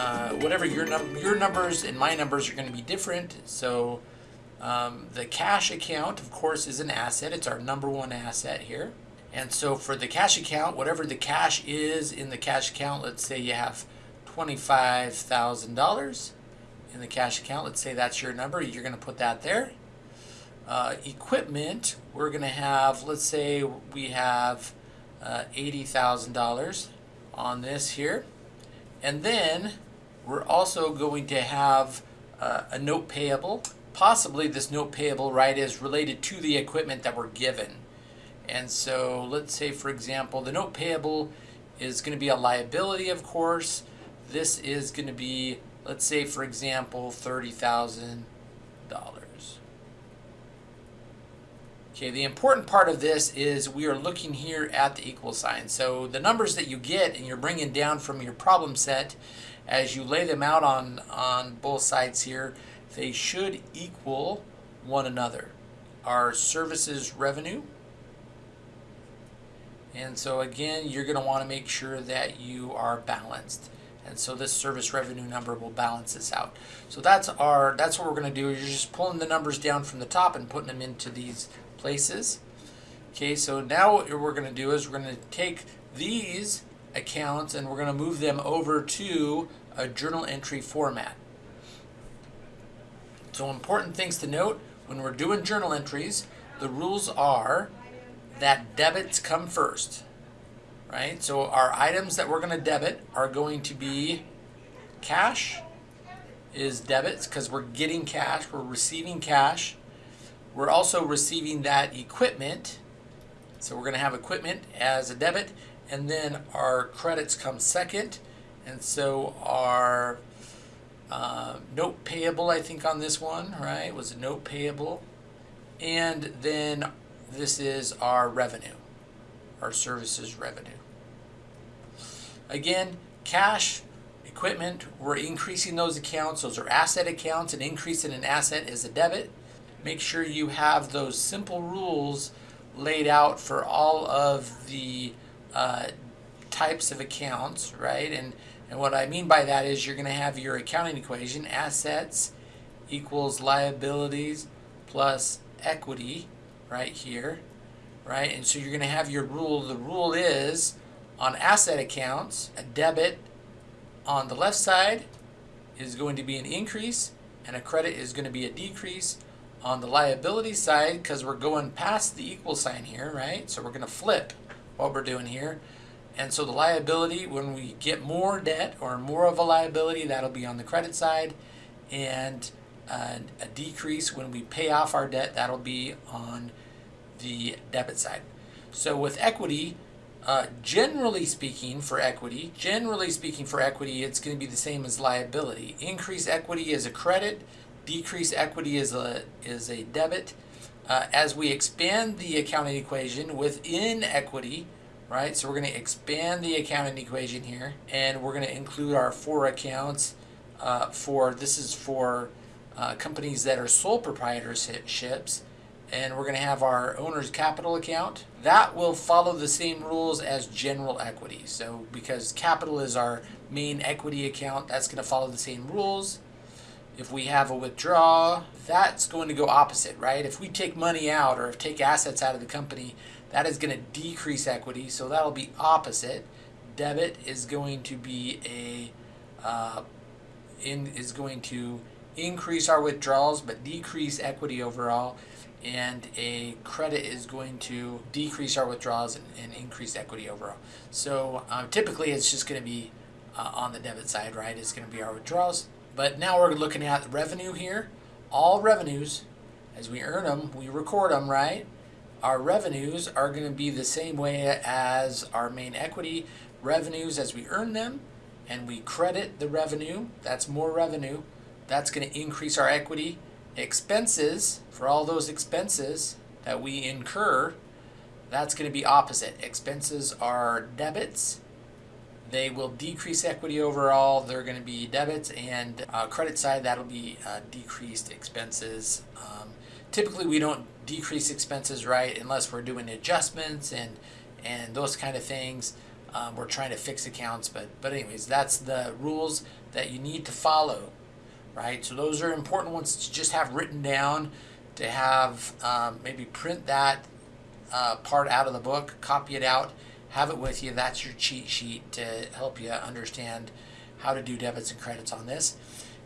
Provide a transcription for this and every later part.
uh, whatever your num your numbers and my numbers are going to be different. So um, the cash account, of course, is an asset. It's our number one asset here. And so for the cash account, whatever the cash is in the cash account, let's say you have $25,000 in the cash account. Let's say that's your number. You're going to put that there. Uh, equipment, we're going to have, let's say we have uh, $80,000 on this here. And then we're also going to have uh, a note payable. Possibly this note payable, right, is related to the equipment that we're given. And so let's say, for example, the note payable is going to be a liability, of course. This is going to be, let's say, for example, $30,000. Okay, the important part of this is we are looking here at the equal sign. So the numbers that you get and you're bringing down from your problem set as you lay them out on, on both sides here, they should equal one another. Our services revenue. And so again, you're going to want to make sure that you are balanced. And so this service revenue number will balance this out. So that's our that's what we're going to do. You're just pulling the numbers down from the top and putting them into these places. Okay, so now what we're going to do is we're going to take these accounts and we're going to move them over to a journal entry format. So important things to note when we're doing journal entries, the rules are that debits come first, right? So our items that we're going to debit are going to be cash is debits because we're getting cash, we're receiving cash. We're also receiving that equipment. So we're going to have equipment as a debit and then our credits come second. And so our uh, note payable, I think on this one, right, was a note payable. And then this is our revenue, our services revenue. Again, cash, equipment, we're increasing those accounts. Those are asset accounts. An increase in an asset is a debit make sure you have those simple rules laid out for all of the uh, types of accounts, right? And, and what I mean by that is you're going to have your accounting equation, assets equals liabilities plus equity right here, right? And so you're going to have your rule. The rule is on asset accounts, a debit on the left side is going to be an increase and a credit is going to be a decrease on the liability side, because we're going past the equal sign here, right? So we're going to flip what we're doing here. And so the liability, when we get more debt or more of a liability, that'll be on the credit side. And uh, a decrease when we pay off our debt, that'll be on the debit side. So with equity, uh, generally speaking for equity, generally speaking for equity, it's going to be the same as liability. Increase equity is a credit, decrease equity is a, is a debit. Uh, as we expand the accounting equation within equity, right? So we're going to expand the accounting equation here, and we're going to include our four accounts uh, for, this is for uh, companies that are sole proprietorships, and we're going to have our owner's capital account. That will follow the same rules as general equity. So because capital is our main equity account, that's going to follow the same rules. If we have a withdraw, that's going to go opposite, right? If we take money out or take assets out of the company, that is going to decrease equity, so that'll be opposite. Debit is going to be a uh, in is going to increase our withdrawals but decrease equity overall and a credit is going to decrease our withdrawals and, and increase equity overall. So um, typically it's just going to be uh, on the debit side, right? It's going to be our withdrawals but now we're looking at revenue here. All revenues, as we earn them, we record them, right? Our revenues are going to be the same way as our main equity revenues as we earn them and we credit the revenue, that's more revenue, that's going to increase our equity. Expenses, for all those expenses that we incur, that's going to be opposite. Expenses are debits they will decrease equity overall. They're going to be debits and uh, credit side, that'll be uh, decreased expenses. Um, typically, we don't decrease expenses, right, unless we're doing adjustments and, and those kind of things. Um, we're trying to fix accounts, but, but anyways, that's the rules. that you need to follow, right? So those are important ones to just have written down, to have um, maybe print that uh, part out of the book, copy it out, have it with you. That's your cheat sheet to help you understand how to do debits and credits on this.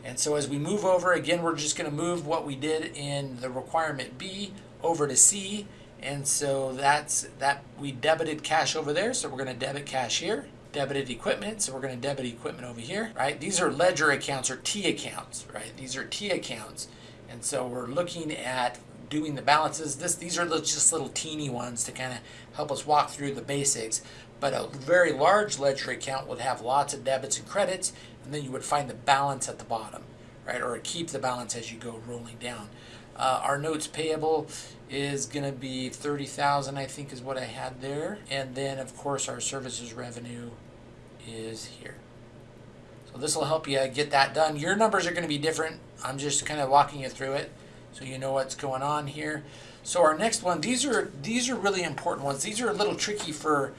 And so as we move over, again, we're just going to move what we did in the requirement B over to C. And so that's that we debited cash over there, so we're going to debit cash here. Debited equipment, so we're going to debit equipment over here, right? These are ledger accounts or T accounts, right? These are T accounts. And so we're looking at doing the balances. This These are just little teeny ones to kind of help us walk through the basics. But a very large ledger account would have lots of debits and credits, and then you would find the balance at the bottom, right? Or keep the balance as you go rolling down. Uh, our notes payable is going to be 30,000 I think is what I had there. And then of course our services revenue is here. So this will help you get that done. Your numbers are going to be different. I'm just kind of walking you through it so you know what's going on here. So our next one, these are these are really important ones. These are a little tricky for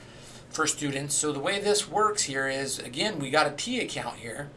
for students. So the way this works here is again, we got a T account here.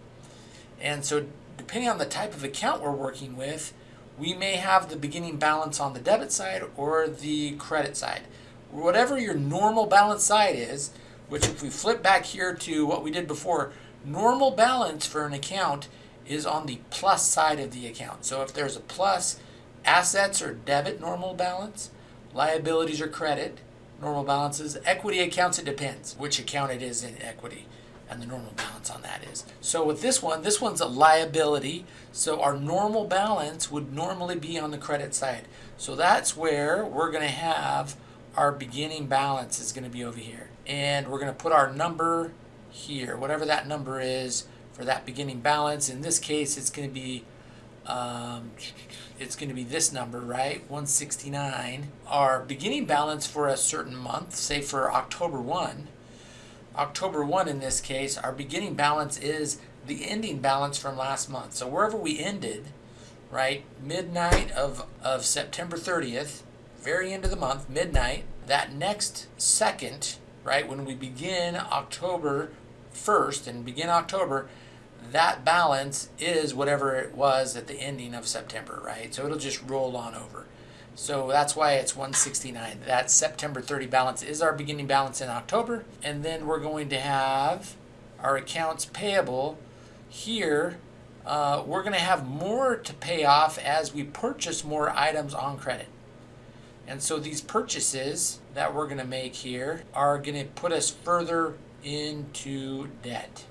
And so depending on the type of account we're working with, we may have the beginning balance on the debit side or the credit side. Whatever your normal balance side is, which if we flip back here to what we did before, normal balance for an account is on the plus side of the account. So if there's a plus, assets or debit normal balance, liabilities or credit, normal balances, equity accounts, it depends which account it is in equity and the normal balance on that is. So with this one, this one's a liability. So our normal balance would normally be on the credit side. So that's where we're going to have our beginning balance is going to be over here. And we're going to put our number here, whatever that number is for that beginning balance. In this case, it's going to be um, it's going to be this number, right? 169. Our beginning balance for a certain month, say for October 1, October 1 in this case, our beginning balance is the ending balance from last month. So wherever we ended, right, midnight of, of September 30th, very end of the month, midnight, that next second, right, when we begin October 1st and begin October, that balance is whatever it was at the ending of September, right? So it'll just roll on over. So that's why it's 169. That September 30 balance is our beginning balance in October. And then we're going to have our accounts payable here. Uh, we're going to have more to pay off as we purchase more items on credit. And so these purchases that we're going to make here are going to put us further into debt.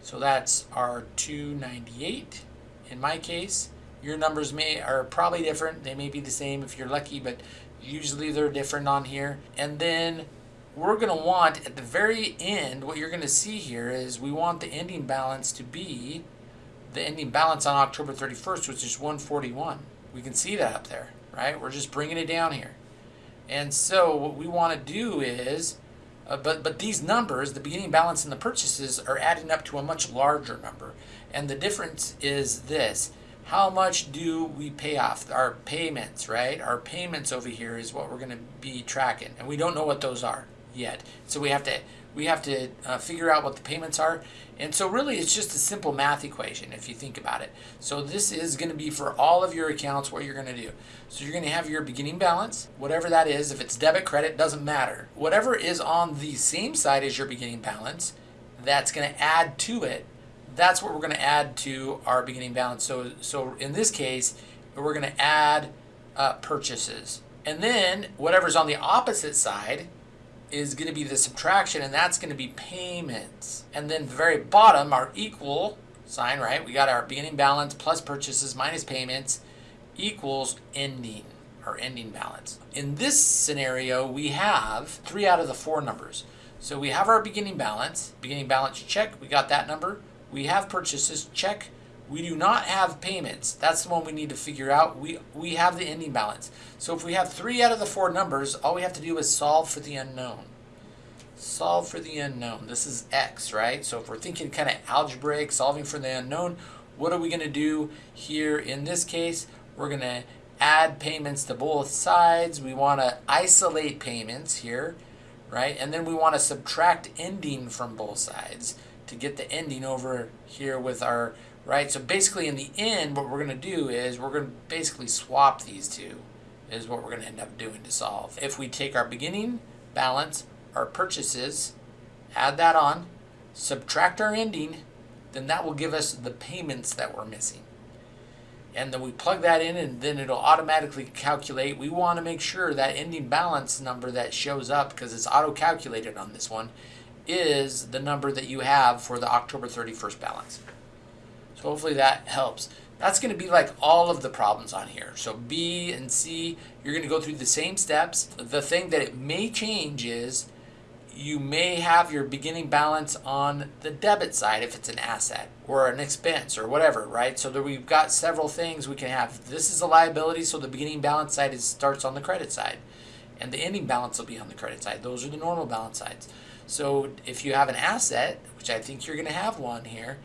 So that's our 298 in my case. Your numbers may are probably different. They may be the same if you're lucky, but usually they're different on here. And then we're going to want at the very end, what you're going to see here is we want the ending balance to be the ending balance on October 31st, which is 141. We can see that up there, right? We're just bringing it down here. And so what we want to do is, uh, but, but these numbers, the beginning balance and the purchases, are adding up to a much larger number. And the difference is this how much do we pay off? Our payments right? Our payments over here is what we're going to be tracking and we don't know what those are yet. So we have to we have to uh, figure out what the payments are. And so really it's just a simple math equation if you think about it. So this is going to be for all of your accounts what you're going to do. So you're going to have your beginning balance whatever that is. If it's debit credit doesn't matter. Whatever is on the same side as your beginning balance that's going to add to it that's what we're going to add to our beginning balance. So, so in this case, we're going to add uh, purchases. And then whatever's on the opposite side is going to be the subtraction, and that's going to be payments. And then the very bottom, our equal sign, right? We got our beginning balance plus purchases minus payments equals ending, our ending balance. In this scenario, we have three out of the four numbers. So we have our beginning balance, beginning balance check, we got that number. We have purchases, check. We do not have payments. That's the one we need to figure out. We, we have the ending balance. So if we have three out of the four numbers, all we have to do is solve for the unknown. Solve for the unknown. This is x, right? So if we're thinking kind of algebraic, solving for the unknown, what are we going to do here in this case? We're going to add payments to both sides. We want to isolate payments here, right? And then we want to subtract ending from both sides to get the ending over here with our, right? So basically in the end, what we're gonna do is we're gonna basically swap these two is what we're gonna end up doing to solve. If we take our beginning balance, our purchases, add that on, subtract our ending, then that will give us the payments that we're missing. And then we plug that in and then it'll automatically calculate. We want to make sure that ending balance number that shows up because it's auto calculated on this one is the number that you have for the October 31st balance. So hopefully that helps. That's going to be like all of the problems on here. So B and C, you're going to go through the same steps. The thing that it may change is you may have your beginning balance on the debit side if it's an asset or an expense or whatever, right? So that we've got several things we can have. This is a liability, so the beginning balance side is, starts on the credit side, and the ending balance will be on the credit side. Those are the normal balance sides. So if you have an asset, which I think you're going to have one here,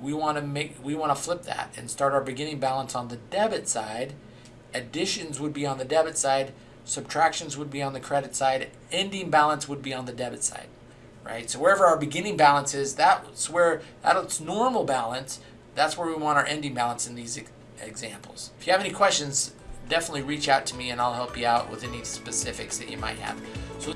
we want to make we want to flip that and start our beginning balance on the debit side. Additions would be on the debit side subtractions would be on the credit side, ending balance would be on the debit side, right? So wherever our beginning balance is, that's where that's normal balance. That's where we want our ending balance in these examples. If you have any questions, definitely reach out to me and I'll help you out with any specifics that you might have. So.